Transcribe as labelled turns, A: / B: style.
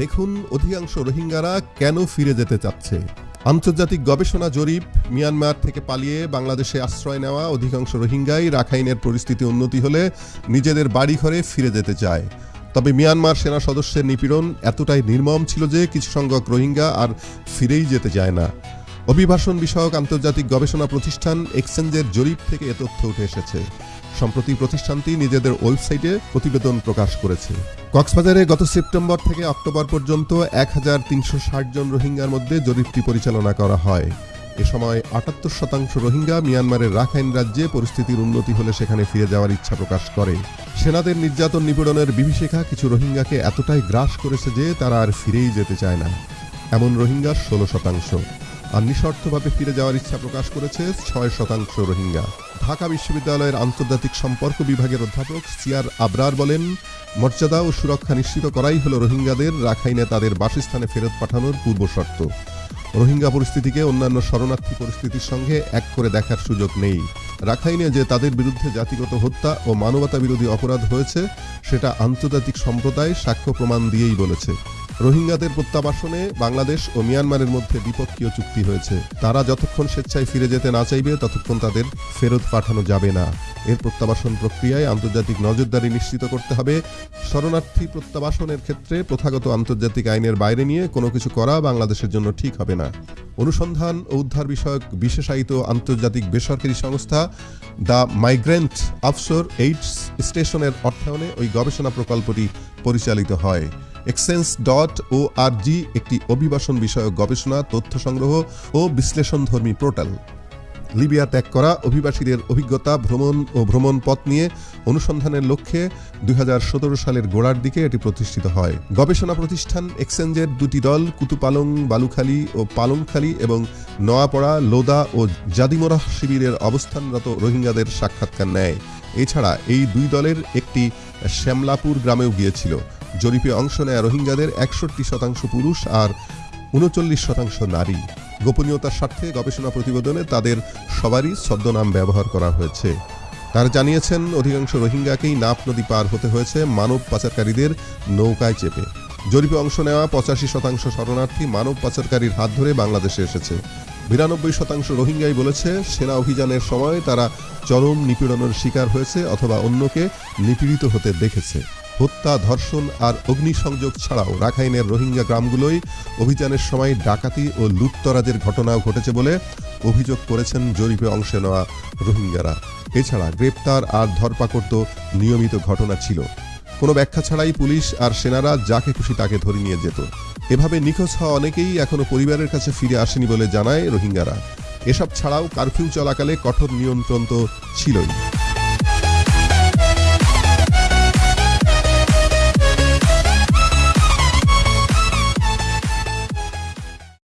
A: দেখুন অধিকাংশ রোহিঙ্গারা কেন ফিরে যেতে চাচ্ছে আন্তর্জাতিক গবেষণা জরিপ মিয়ানমার থেকে পালিয়ে বাংলাদেশে আশ্রয় নেওয়া অধিকাংশ রোহিঙ্গাই রাখাইনের পরিস্থিতি উন্নতি হলে নিজেদের বাড়ি ঘরে ফিরে যেতে চায় তবে মিয়ানমার সেনা সদস্যের নিপীড়ন এতটাই নির্মম ছিল যে কিছু সংখ্যক রোহিঙ্গা আর ফিরেই যেতে চায় না অভিবাসন বিষয়ক আন্তর্জাতিক গবেষণা প্রতিষ্ঠান এক্সচেঞ্জের জরিপ থেকে এ তথ্য উঠে এসেছে সম্প্রতি প্রতিষ্ঠানটি নিজেদের ওয়েবসাইটে প্রতিবেদন প্রকাশ করেছে কক্সবাজারে গত সেপ্টেম্বর থেকে অক্টোবর পর্যন্ত এক জন রোহিঙ্গার মধ্যে জরিপটি পরিচালনা করা হয় এ সময় আটাত্তর শতাংশ রোহিঙ্গা মিয়ানমারের রাখাইন রাজ্যে পরিস্থিতির উন্নতি হলে সেখানে ফিরে যাওয়ার ইচ্ছা প্রকাশ করে সেনাদের নির্যাতন নিপীড়নের বিভীষিকা কিছু রোহিঙ্গাকে এতটাই গ্রাস করেছে যে তারা আর ফিরেই যেতে চায় না এমন রোহিঙ্গা ষোলো শতাংশ আর নিঃশর্তভাবে ফিরে যাওয়ার ইচ্ছা প্রকাশ করেছে ছয় শতাংশ রোহিঙ্গা ঢাকা বিশ্ববিদ্যালয়ের আন্তর্জাতিক সম্পর্ক বিভাগের অধ্যাপক সিয়ার আবরার বলেন মর্যাদা ও সুরক্ষা নিশ্চিত করাই হল রোহিঙ্গাদের রাখাইনে তাদের বাসস্থানে ফেরত পাঠানোর পূর্ব শর্ত রোহিঙ্গা পরিস্থিতিকে অন্যান্য শরণার্থী পরিস্থিতির সঙ্গে এক করে দেখার সুযোগ নেই রাখাইনে যে তাদের বিরুদ্ধে জাতিগত হত্যা ও মানবতা বিরোধী অপরাধ হয়েছে সেটা আন্তর্জাতিক সম্প্রদায় সাক্ষ্য প্রমাণ দিয়েই বলেছে রোহিঙ্গাদের প্রত্যাবাসনে বাংলাদেশ ও মিয়ানমারের মধ্যে দ্বিপক্ষীয় চুক্তি হয়েছে তারা যতক্ষণ স্বেচ্ছায় ফিরে যেতে না চাইবে ততক্ষণ তাদের ফেরত পাঠানো যাবে না এর প্রত্যাবাসন প্রক্রিয়ায় আন্তর্জাতিক নজরদারি নিশ্চিত করতে হবে শরণার্থী প্রত্যাবাসনের ক্ষেত্রে প্রথাগত আন্তর্জাতিক আইনের বাইরে নিয়ে কোনো কিছু করা বাংলাদেশের জন্য ঠিক হবে না অনুসন্ধান ও উদ্ধার বিষয়ক বিশেষায়িত আন্তর্জাতিক বেসরকারি সংস্থা দ্য মাইগ্রেন্ট অফসোর এইডস স্টেশনের অর্থায়নে ওই গবেষণা প্রকল্পটি পরিচালিত হয় এক্সচেঞ্জ ডট ও আর জি একটি অভিবাসন বিষয়ক গবেষণা তথ্য সংগ্রহ ও বিশ্লেষণধর্মী পোর্টাল লিবিয়া ত্যাগ করা অভিবাসীদের অভিজ্ঞতা ভ্রমণ ও ভ্রমণ পথ নিয়ে অনুসন্ধানের লক্ষ্যে দুই সালের গোড়ার দিকে এটি প্রতিষ্ঠিত হয় গবেষণা প্রতিষ্ঠান এক্সচেঞ্জের দুটি দল কুতুপালং বালুখালি ও পালংখালী এবং নয়াপড়া লোদা ও জাদিমরাহ শিবিরের অবস্থানরত রোহিঙ্গাদের সাক্ষাৎকার নেয় এছাড়া এই দুই দলের একটি শ্যামলাপুর গ্রামেও গিয়েছিল জরিপে অংশ নেয় রোহিঙ্গাদের একষট্টি শতাংশ পুরুষ আর উনচল্লিশ শতাংশ নারী গোপনীয়তার স্বার্থে গবেষণা প্রতিবেদনে তাদের সবারই ছদ্মনাম ব্যবহার করা হয়েছে তারা জানিয়েছেন অধিকাংশ রোহিঙ্গাকেই নাপ নদী পার হতে হয়েছে মানব পাচারকারীদের নৌকায় চেপে জরিপে অংশ নেওয়া পঁচাশি শতাংশ শরণার্থী মানব পাচারকারীর হাত ধরে বাংলাদেশে এসেছে বিরানব্বই শতাংশ রোহিঙ্গাই বলেছে সেনা অভিযানের সময় তারা চরম নিপীড়নের শিকার হয়েছে অথবা অন্যকে নিপীড়িত হতে দেখেছে হত্যা ধর্ষণ আর অগ্নিসংযোগ ছাড়াও রাখাইনের রোহিঙ্গা গ্রামগুলোয় অভিযানের সময় ডাকাতি ও লুটতরাজের ঘটনাও ঘটেছে বলে অভিযোগ করেছেন জরিপে অংশ নেওয়া রোহিঙ্গারা এছাড়া গ্রেপ্তার আর ধরপাকড় তো নিয়মিত ঘটনা ছিল কোনো ব্যাখ্যা ছাড়াই পুলিশ আর সেনারা যাকে খুশি তাকে ধরে নিয়ে যেত এভাবে নিখোঁজ হওয়া অনেকেই এখনও পরিবারের কাছে ফিরে আসেনি বলে জানায় রোহিঙ্গারা এসব ছাড়াও কারফিউ চলাকালে কঠোর নিয়ন্ত্রণ তো ছিলই